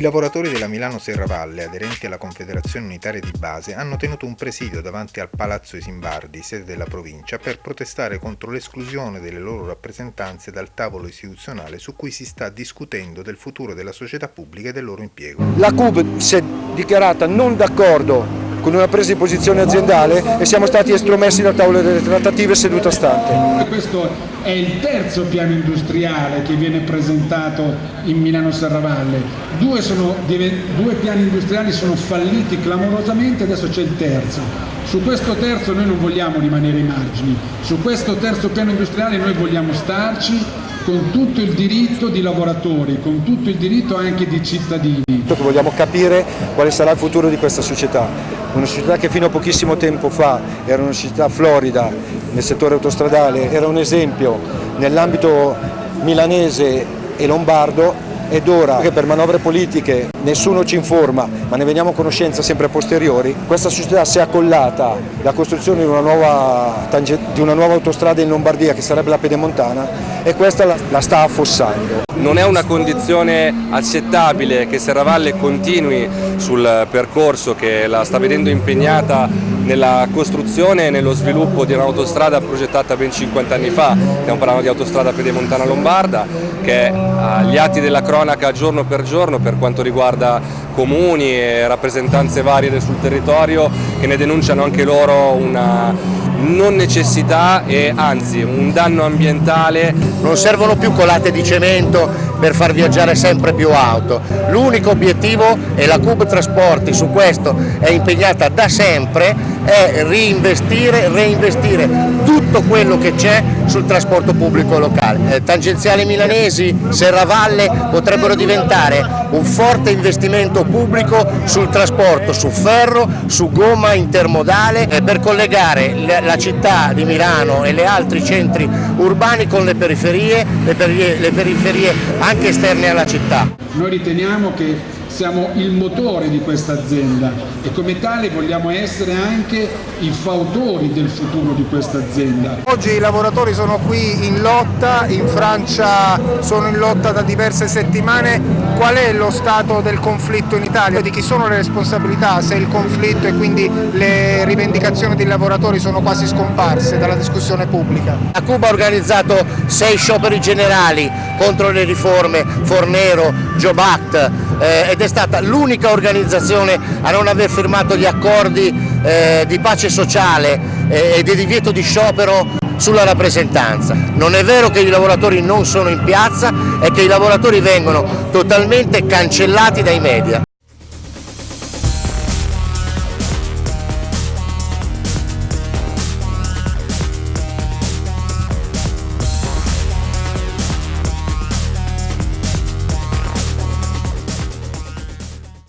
lavoratori della Milano Serravalle, aderenti alla Confederazione Unitaria di Base, hanno tenuto un presidio davanti al Palazzo Isimbardi, sede della provincia, per protestare contro l'esclusione delle loro rappresentanze dal tavolo istituzionale su cui si sta discutendo del futuro della società pubblica e del loro impiego. La CUB si è dichiarata non d'accordo con una presa di posizione aziendale e siamo stati estromessi dal tavolo delle trattative seduta stante. Questo è il terzo piano industriale che viene presentato in Milano Serravalle. Due, sono, due piani industriali sono falliti clamorosamente, adesso c'è il terzo. Su questo terzo noi non vogliamo rimanere ai margini, su questo terzo piano industriale noi vogliamo starci con tutto il diritto di lavoratori, con tutto il diritto anche di cittadini. Vogliamo capire quale sarà il futuro di questa società, una società che fino a pochissimo tempo fa era una società florida nel settore autostradale, era un esempio nell'ambito milanese e lombardo ed ora che per manovre politiche nessuno ci informa ma ne veniamo a conoscenza sempre a posteriori, questa società si è accollata la costruzione di una nuova, di una nuova autostrada in Lombardia che sarebbe la Pedemontana e questa la, la sta affossando. Non è una condizione accettabile che Serravalle continui sul percorso che la sta vedendo impegnata nella costruzione e nello sviluppo di un'autostrada progettata ben 50 anni fa, stiamo parlando di autostrada pedemontana lombarda, che agli atti della cronaca giorno per giorno per quanto riguarda comuni e rappresentanze varie sul territorio che ne denunciano anche loro una non necessità e anzi un danno ambientale. Non servono più colate di cemento per far viaggiare sempre più auto, l'unico obiettivo e la Cub Trasporti su questo è impegnata da sempre è reinvestire, reinvestire tutto quello che c'è sul trasporto pubblico locale. Eh, tangenziali milanesi, Serravalle potrebbero diventare un forte investimento pubblico sul trasporto, su ferro, su gomma intermodale eh, per collegare la città di Milano e gli altri centri urbani con le periferie, le periferie, le periferie anche esterne alla città. Noi riteniamo che siamo il motore di questa azienda e come tale vogliamo essere anche i fautori del futuro di questa azienda. Oggi i lavoratori sono qui in lotta, in Francia sono in lotta da diverse settimane, qual è lo stato del conflitto in Italia? Di chi sono le responsabilità se il conflitto e quindi le rivendicazioni dei lavoratori sono quasi scomparse dalla discussione pubblica? La Cuba ha organizzato sei scioperi generali contro le riforme Fornero, Job Act eh, ed è stata l'unica organizzazione a non aver firmato gli accordi eh, di pace sociale eh, e di divieto di sciopero sulla rappresentanza. Non è vero che i lavoratori non sono in piazza e che i lavoratori vengono totalmente cancellati dai media.